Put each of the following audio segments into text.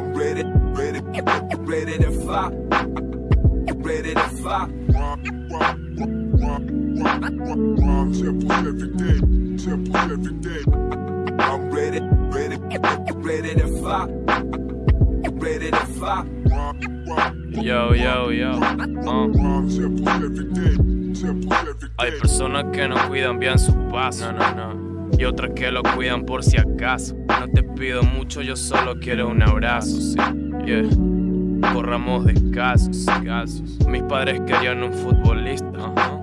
ready, ready, ready to fly. Ready to fly. Temples every day, temples every day. I'm ready, ready, ready to fly. Ready to fly. Yo, yo, yo. Uh. Temples every day, temples every Hay personas que no cuidan bien su paso. No, no, no. Y otras que lo cuidan por si acaso. No te pido mucho, yo solo quiero un abrazo. Sí, yeah. Corramos descalzos, descalzos. Mis padres querían un futbolista. ajá.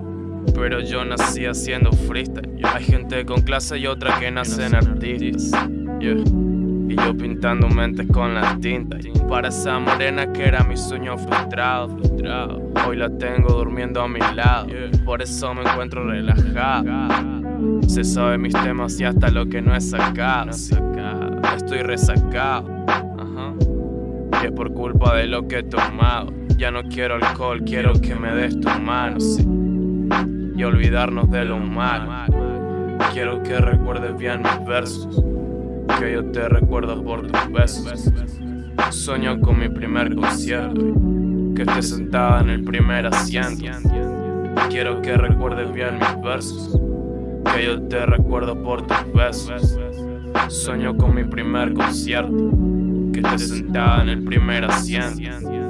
Pero yo nací haciendo freestyle. yeah. Hay gente con clase y otra que nacen artistas. yeah. Y yo pintando mentes con la tinta Para esa morena que era mi sueño frustrado, frustrado. Hoy la tengo durmiendo a mi lado. Por eso me encuentro relajado. Se sabe mis temas y hasta lo que no he sacado. Estoy resacado. Es por culpa de lo que he tomado Ya no quiero alcohol, quiero que me des tu mano. sí. Y olvidarnos de lo malo. Quiero que recuerdes bien mis versos que yo te recuerdo por tus besos. Sueño con mi primer concierto, que estés sentada en el primer asiento. Quiero que recuerdes bien mis versos, que yo te recuerdo por tus besos. Sueño con mi primer concierto, que estés sentada en el primer asiento.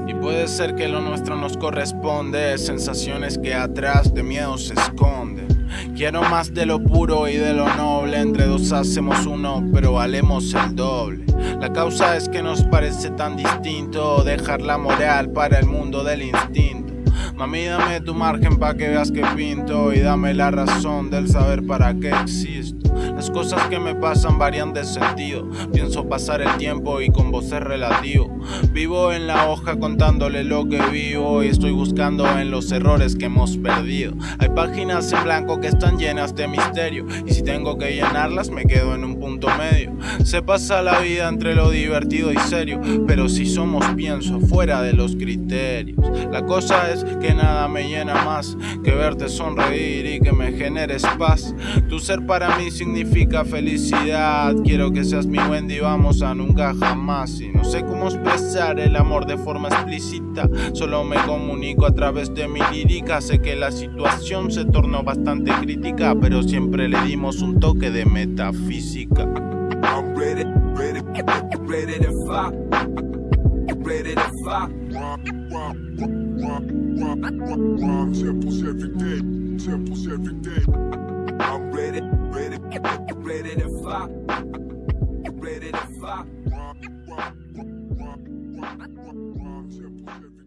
Y puede ser que lo nuestro nos corresponde, sensaciones que atrás de miedo se esconden. Quiero más de lo puro y de lo noble, entre dos hacemos uno, pero valemos el doble. La causa es que nos parece tan distinto dejar la moral para el mundo del instinto. Mami, dame tu margen pa' que veas que pinto y dame la razón del saber para qué existo. Las cosas que me pasan varían de sentido. Pienso pasar el tiempo y con vos es relativo. Vivo en la hoja contándole lo que vivo y estoy buscando en los errores que hemos perdido. Hay páginas en blanco que están llenas de misterio y si tengo que llenarlas me quedo en un punto medio. Se pasa la vida entre lo divertido y serio, pero si somos pienso fuera de los criterios. La cosa es que nada me llena más que verte sonreír y que me generes paz. Tu ser para mí significa felicidad. Quiero que seas mi Wendy, vamos a nunca jamás. Y no sé cómo expresar el amor de forma explícita. Solo me comunico a través de mi lírica. Sé que la situación se tornó bastante crítica, pero siempre le dimos un toque de metafísica. I'm ready, ready, ready Temples every day, temples every day. I'm ready, ready, ready to fly, ready to fly. Temples every day.